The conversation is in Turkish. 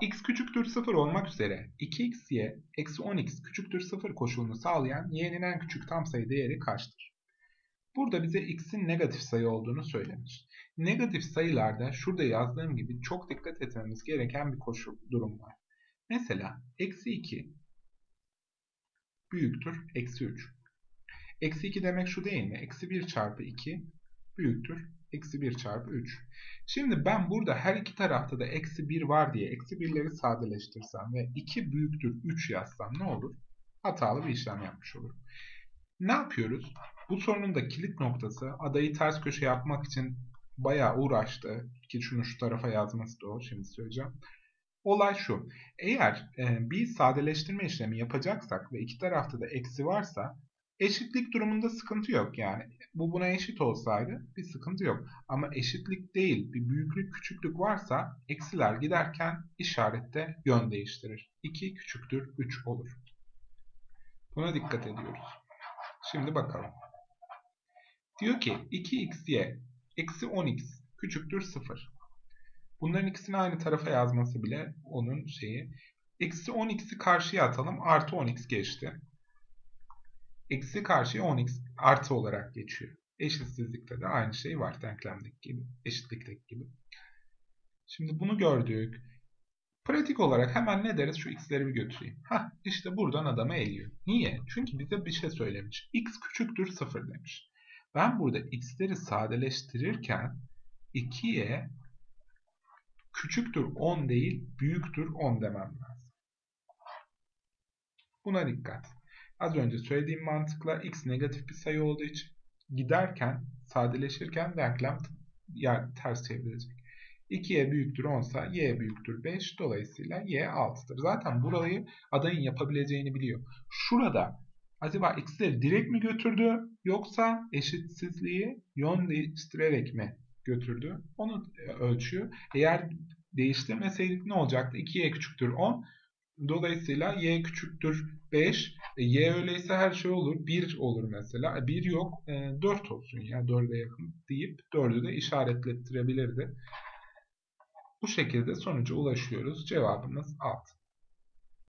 x küçüktür 0 olmak üzere 2xy eksi 10x küçüktür 0 koşulunu sağlayan y'nin en küçük tam sayı değeri kaçtır? Burada bize x'in negatif sayı olduğunu söylemiş. Negatif sayılarda şurada yazdığım gibi çok dikkat etmemiz gereken bir koşul durum var. Mesela eksi 2 büyüktür eksi 3. Eksi 2 demek şu değil mi? Eksi 1 çarpı 2 büyüktür eksi 1 çarpı 3. Şimdi ben burada her iki tarafta da eksi 1 var diye eksi 1'leri sadeleştirsem ve 2 büyüktür 3 yazsam ne olur? Hatalı bir işlem yapmış olurum. Ne yapıyoruz? Bu sorunun da kilit noktası adayı ters köşe yapmak için bayağı uğraştı. Ki şunu şu tarafa yazması da o. Şimdi söyleyeceğim. Olay şu. Eğer e, bir sadeleştirme işlemi yapacaksak ve iki tarafta da eksi varsa eşitlik durumunda sıkıntı yok yani. Bu buna eşit olsaydı bir sıkıntı yok. Ama eşitlik değil bir büyüklük küçüklük varsa eksiler giderken işarette yön değiştirir. 2 küçüktür 3 olur. Buna dikkat ediyoruz. Şimdi bakalım. Diyor ki 2xy eksi 10x küçüktür 0. Bunların ikisini aynı tarafa yazması bile onun şeyi. Eksi 10x'i karşıya atalım. Artı 10x geçti. Eksi karşıya 10x artı olarak geçiyor. Eşitsizlikte de aynı şey var denklemdeki gibi. Eşitlikteki gibi. Şimdi bunu gördük. Pratik olarak hemen ne deriz? Şu x'leri bir götüreyim. Hah işte buradan adamı eliyor. Niye? Çünkü bize bir şey söylemiş. x küçüktür 0 demiş. Ben burada x'leri sadeleştirirken 2'ye küçüktür 10 değil büyüktür 10 demem lazım. Buna dikkat. Az önce söylediğim mantıkla x negatif bir sayı olduğu için giderken sadeleşirken denklem yani ters çevrilecek. 2y büyüktür 10 ise y büyüktür 5 dolayısıyla y 6'dır. Zaten burayı adayın yapabileceğini biliyor. Şurada acaba x'leri direkt mi götürdü yoksa eşitsizliği yön değiştirerek mi götürdü? Onu ölçüyor. Eğer değiştirmeseydik ne olacaktı? 2y küçüktür 10. Dolayısıyla y küçüktür 5. E, y öyleyse her şey olur. 1 olur mesela. 1 e, yok. E, 4 olsun ya 4'e yakın deyip 4'ü de işaretlettirebilirdi. Bu şekilde sonuca ulaşıyoruz. Cevabımız 6.